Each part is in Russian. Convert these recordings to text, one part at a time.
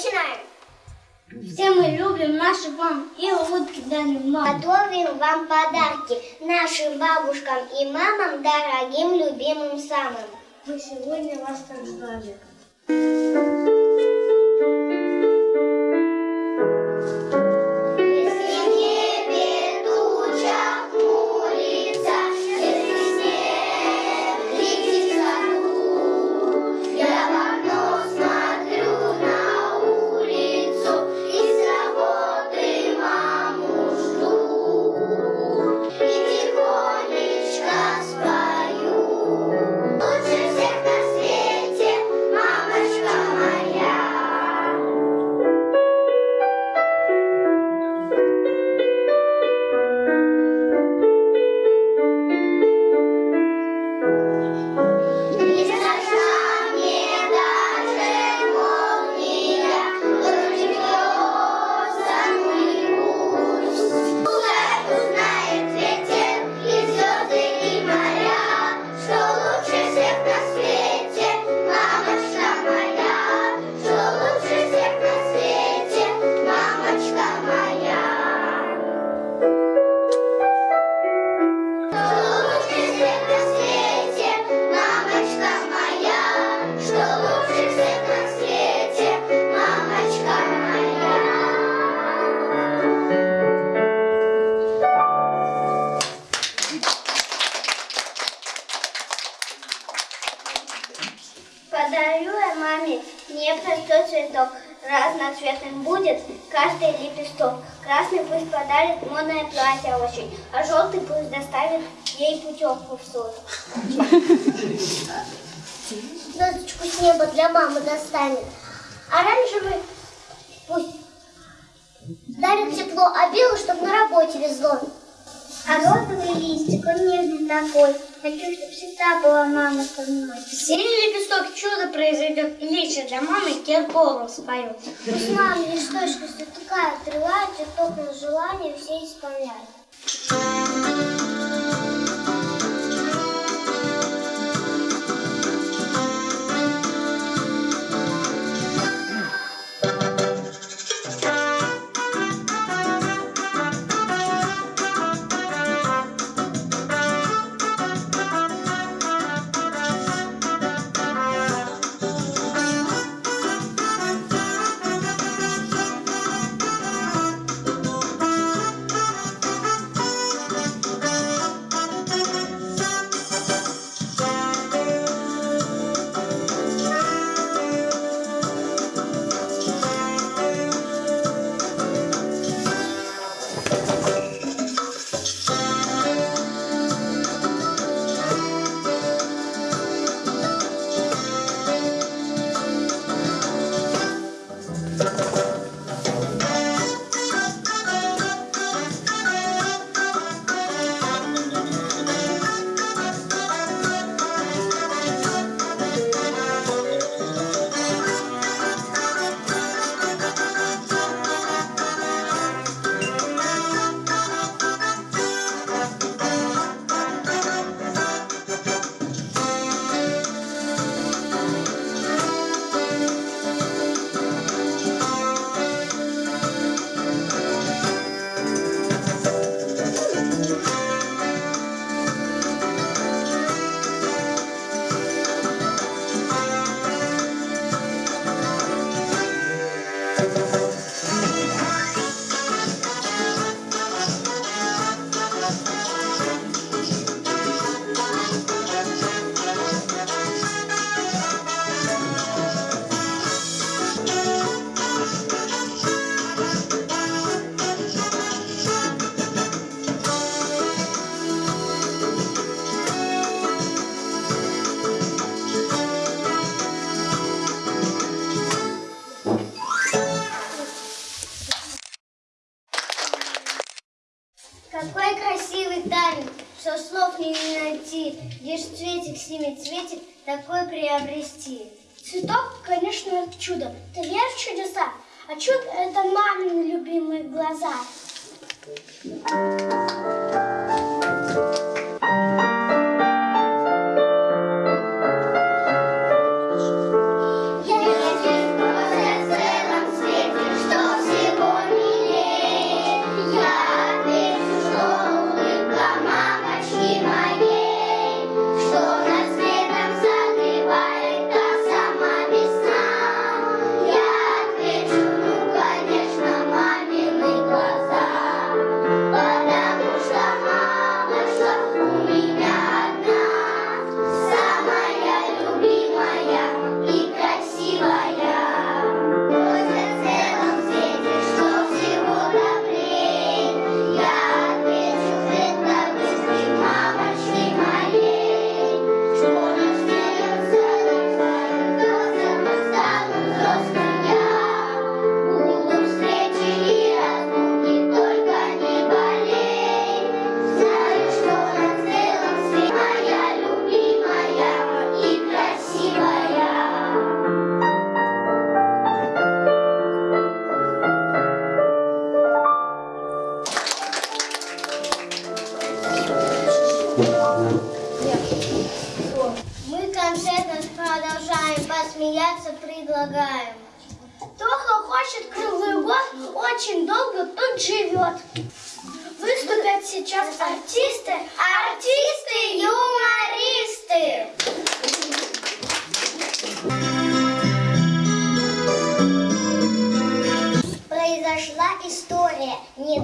Начинаем. Все мы любим наших мам и улыбки дарим мам. Готовим вам подарки нашим бабушкам и мамам, дорогим, любимым самым. Мы сегодня вас так ждали. Разноцветным будет каждый лепесток. Красный пусть подарит модное платье очень, а желтый пусть доставит ей путевку в суд. Звездочку с неба для мамы достанет. Оранжевый пусть дарит тепло, а белый, чтоб на работе везло. А розовый листик, он нежный такой. Хочу, чтобы всегда была мама со мной. Синий лепесток чудо произойдет, и лично для мамы Киркоров споет. Пусть мама листочка такая отрывает, цветок на желание все исполняет. Приобрести. Цветок, конечно, чудо. Ты веришь в чудеса? А чудо – это мамины любимые глаза. Я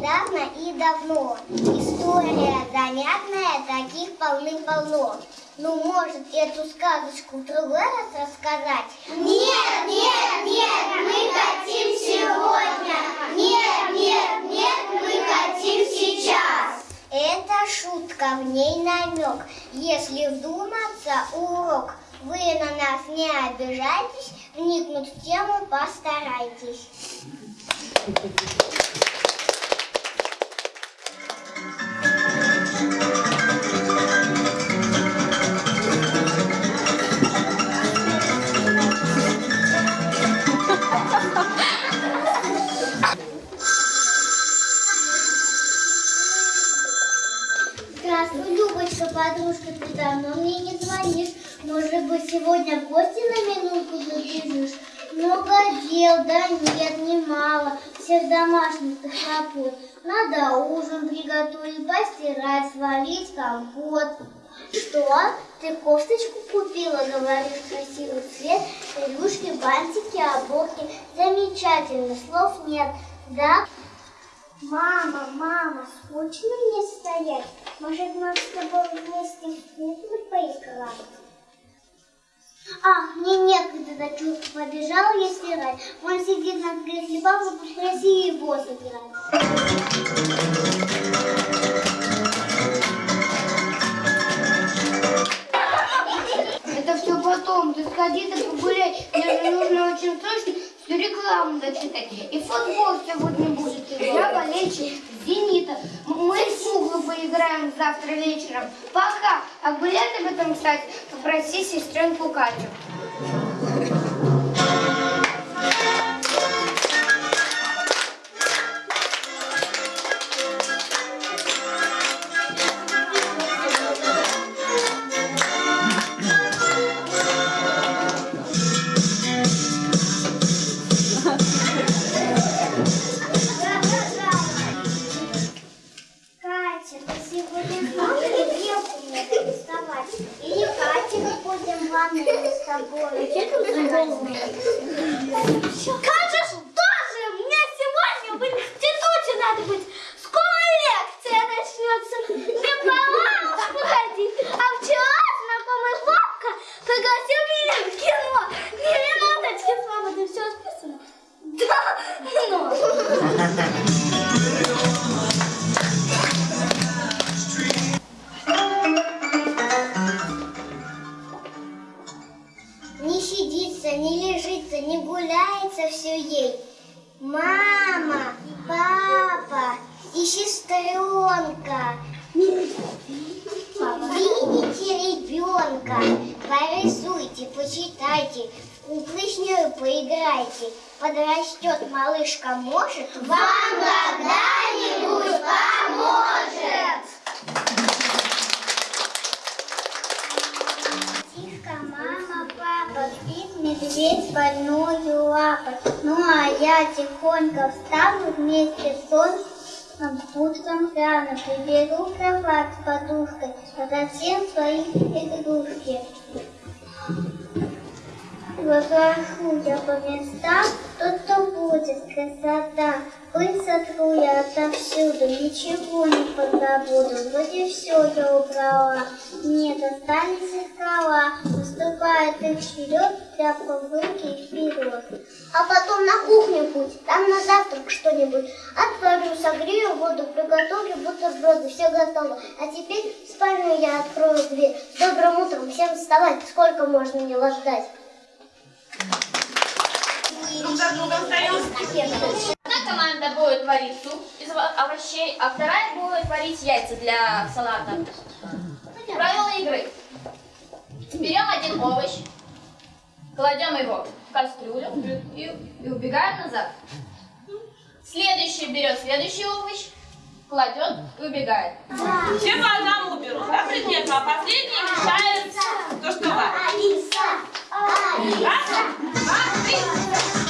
недавно и давно. История занятная, таких полным-полно. Ну, может, эту сказочку в другой раз рассказать? Нет, нет, нет, мы хотим сегодня. Нет, нет, нет, мы хотим сейчас. Это шутка, в ней намек. Если вдуматься, урок. Вы на нас не обижайтесь, вникнуть в тему постарайтесь. Что? Ты кофточку купила, говоришь, красивый цвет, рюшки, бантики, оборки. Замечательно, слов нет. Да? Мама, мама, скучно мне стоять? Может, нам с тобой вместе в куклы поиграть? Ах, мне некогда дочурка побежала я стирать. Он сидит на кресле папа, попроси его сыграть. Сходи, ты погуляй. Мне нужно очень срочно всю рекламу дочитать. И футбол сегодня будет. Я болельщик Зенита. Мы в куклу поиграем завтра вечером. Пока. А гулять об этом, кстати, попроси сестренку Катю. Малышка, может, вам когда-нибудь поможет. Тихо, мама, папа, спит медведь больную лапой. Ну а я тихонько встану вместе с солнцем, пустом рано приберу кровать с подушкой, затем свои игрушки. Разошу я по местам, то-то будет красота. Пыль сотру я отовсюду, ничего не позабуду. Вроде все я убрала, нет, останется скала. Выступает их вперед, тряпка в руки и вперед. А потом на кухню путь, там на завтрак что-нибудь. Отварю, согрею воду, приготовлю бутерброды, все готово. А теперь в спальню я открою дверь. Добрым утром, всем вставать, сколько можно мне вас ждать? Друг за другом встаем. Одна команда будет варить суп из ово- овощей, а вторая будет варить яйца для салата. Правила игры. Берем один овощ, кладем его в кастрюлю и, и убегаем назад. Следующий берет следующий овощ, кладет и убегает. Все по одному берут, да, предметно, а последний мешает то, что варят. Алиса! Алиса! Раз, два, три.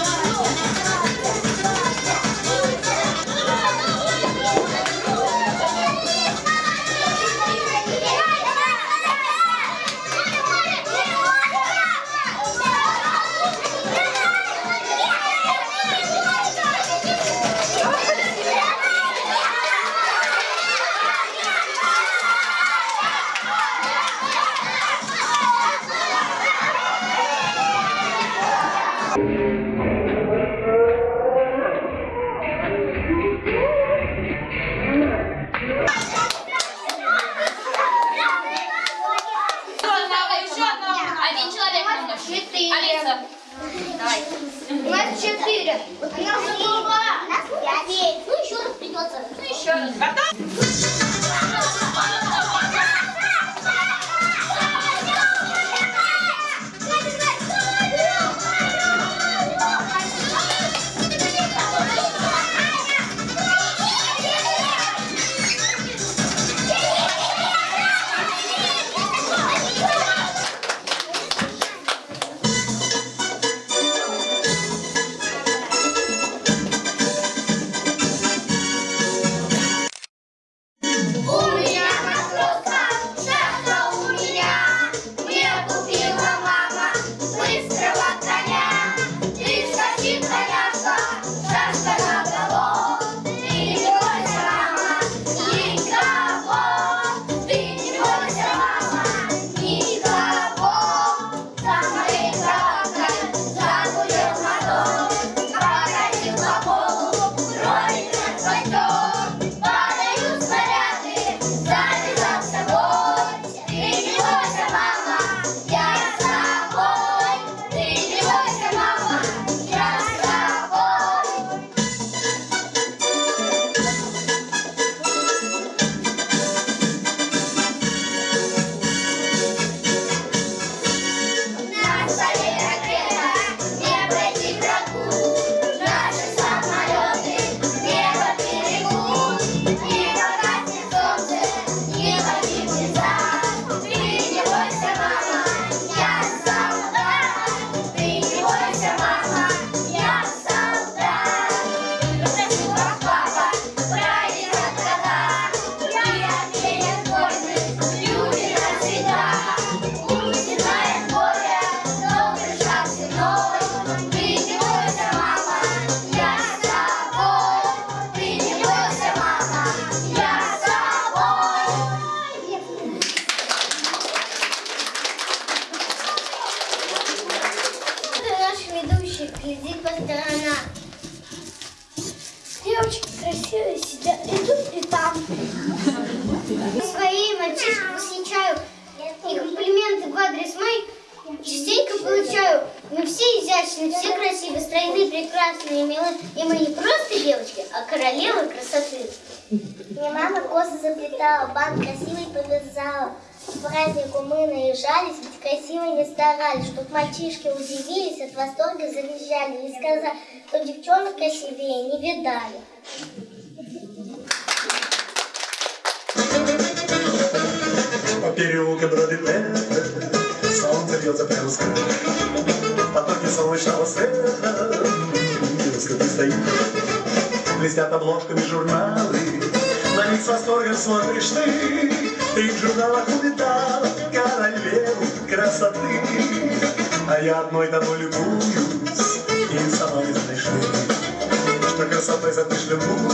Сидят и тут, и там. Свои мальчишек восхищаю и комплименты в адрес мой частенько получаю. Мы все изящные, все красивые, стройные, прекрасные, милые. И мы не просто девочки, а королевы красоты. Мне мама косы заплетала, бант красивый повязала. К празднику мы наезжались, ведь красиво не старались, чтоб мальчишки удивились, от восторга завизжали и сказали, что девчонок красивее не видали. По переулку бродит солнце бьется прямо с. Потоки солнечного света, девушка ты стоит. Блестят обложками журналы, на них с восторгом смотришь ты. Ты в журналах увидала королеву красоты. А я одной тобой любуюсь, и сама не знаешь ли, что красотой затышлемую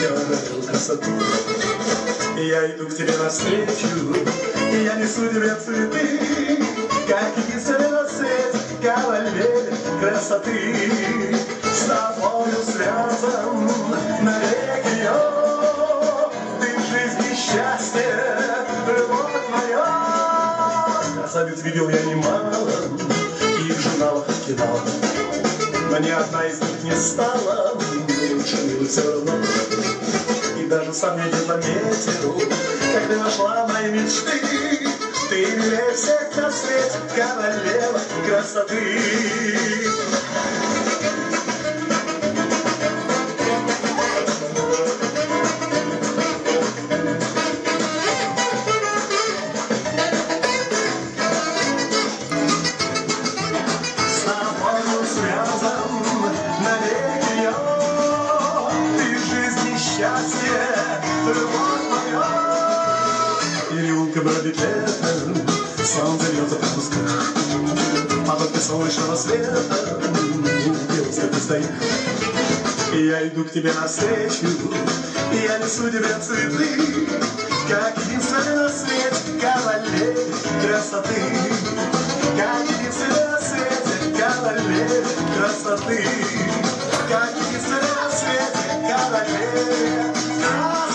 я одолел красоту. И я иду к тебе навстречу, и я несу тебе цветы, как единственный свете кавалер красоты. С тобою связан навеки я, ты жизнь и счастье, любовь моя. Красавиц видел я немало, и в журналах кидал, но ни одна из них не стала лучше все равно. Даже сам я не заметил, ты нашла мои мечты. Ты милее всех на свете, королева красоты. Потоки солнечного света, девушка ты стоишь. И я иду к тебе навстречу, и я несу тебе цветы, как единственный на свете кавалер красоты. Как единственный на свете кавалер красоты. Как единственный на свете кавалер красоты.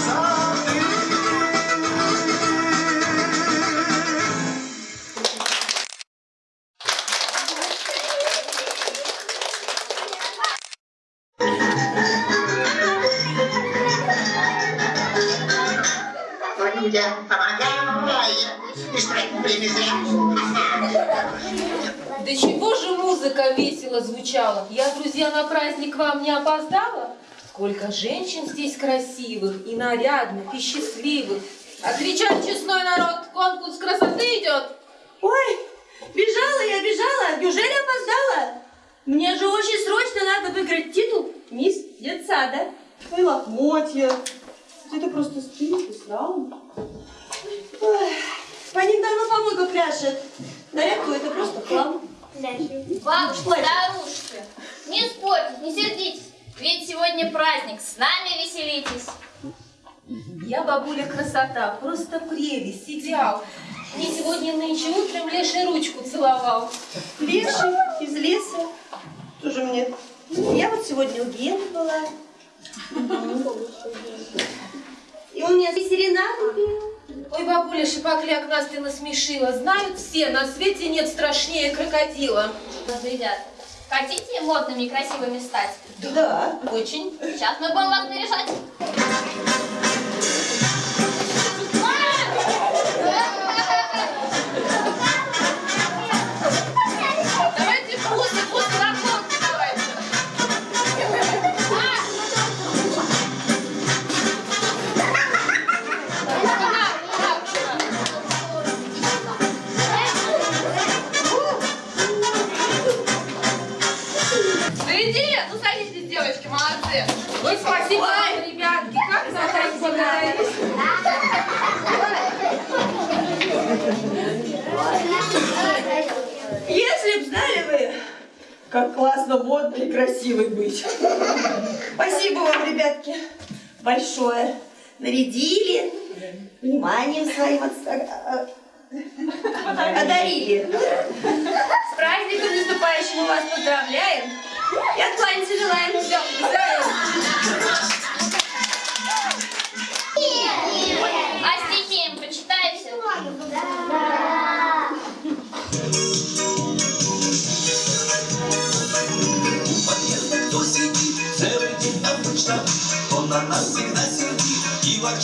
Да чего же музыка весело звучала? Я, друзья, на праздник вам не опоздала? Сколько женщин здесь красивых, и нарядных, и счастливых. Отвечай, честной народ, конкурс красоты идет. Ой, бежала я, бежала. Неужели опоздала? Мне же очень срочно надо выиграть титул мисс детсада. Ой, лохмотья. Это просто стыд и срам. Ой, по ним давно помойка пляшет. Нарядку это просто хлам. Бабушки, старушки, не спорьте, не сердитесь. Ведь сегодня праздник, с нами веселитесь. Я бабуля красота, просто прелесть, идеал. Мне сегодня нынче утром леший ручку целовал. Леший из леса. Тоже мне. Я вот сегодня у Гены была. И он мне серенаду пел. Ой, бабуля Шипокляк, нас ты насмешила. Знают все, на свете нет страшнее крокодила. Ребята, хотите модными и красивыми стать? Да. Очень. Сейчас мы будем вас наряжать. Красивой быть. Спасибо вам, ребятки, большое. Нарядили, вниманием своим отста- а- а- одарили. С праздником наступающим мы вас поздравляем. И откланяться желаем. Все, здравия.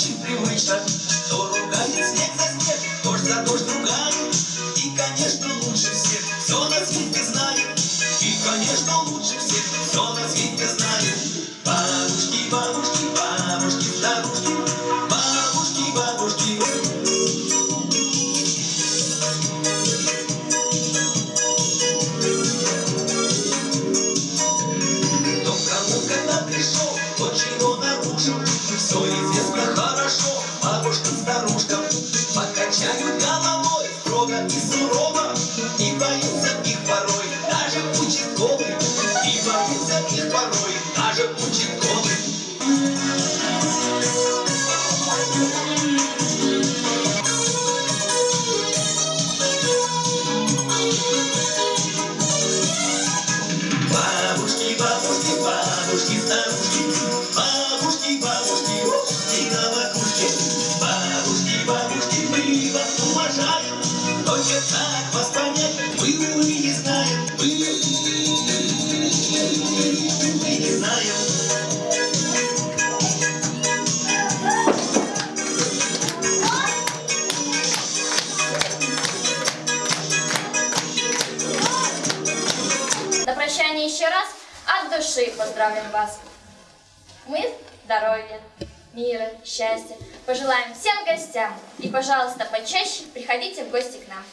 心里会想。даже Путин души поздравим вас. Мы здоровья, мира, счастья пожелаем всем гостям. И, пожалуйста, почаще приходите в гости к нам.